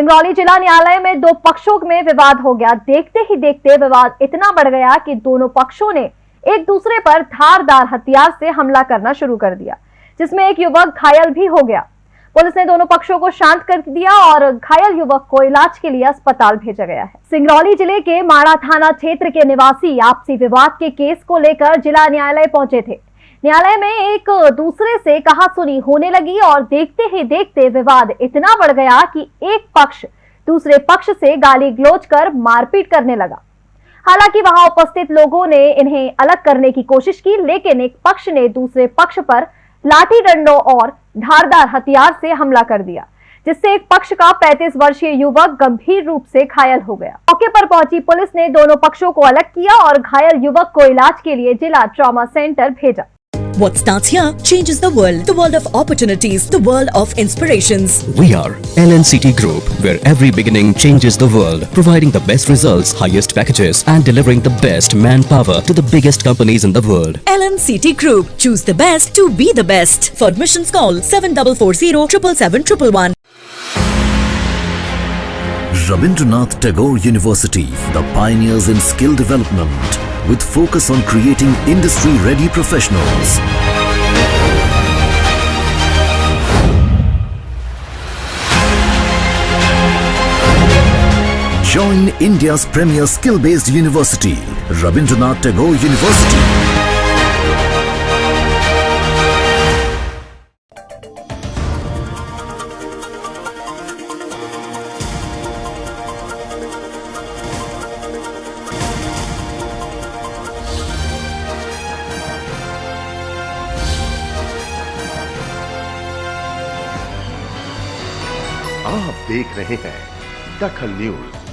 सिंगरौली जिला न्यायालय में दो पक्षों में विवाद हो गया। देखते ही देखते विवाद इतना बढ़ गया कि दोनों पक्षों ने एक दूसरे पर धारदार हथियार से हमला करना शुरू कर दिया, जिसमें एक युवक घायल भी हो गया। पुलिस ने दोनों पक्षों को शांत कर दिया और घायल युवक को इलाज के लिए अस्पताल भेजा गया है। सिंगरौली ज़िले के माड़ा थाना क्षेत्र के निवासी आपसी विवाद के केस को लेकर जिला न्यायालय पहुँचे थे। न्यायालय में एक दूसरे से कहा सुनी होने लगी और देखते ही देखते विवाद इतना बढ़ गया कि एक पक्ष दूसरे पक्ष से गाली गलोच कर मारपीट करने लगा। हालाँकि वहाँ उपस्थित लोगों ने इन्हें अलग करने की कोशिश की, लेकिन एक पक्ष ने दूसरे पक्ष पर लाठी डंडों और धारदार हथियार से हमला कर दिया, जिससे एक पक्ष का 35 वर्षीय युवक गंभीर रूप से घायल हो गया। मौके पर पहुँची पुलिस ने दोनों पक्षों को अलग किया और घायल युवक को इलाज के लिए जिला ट्रॉमा सेंटर भेजा। What starts here changes the world. The world of opportunities, the world of inspirations. We are LNCT Group, where every beginning changes the world, providing the best results, highest packages, and delivering the best manpower to the biggest companies in the world. LNCT Group. Choose the best to be the best. For admissions call 7440 777 Rabindranath Tagore University, the pioneers in skill development, with focus on creating industry-ready professionals. Join India's premier skill-based university, Rabindranath Tagore University. आप देख रहे हैं दखल news.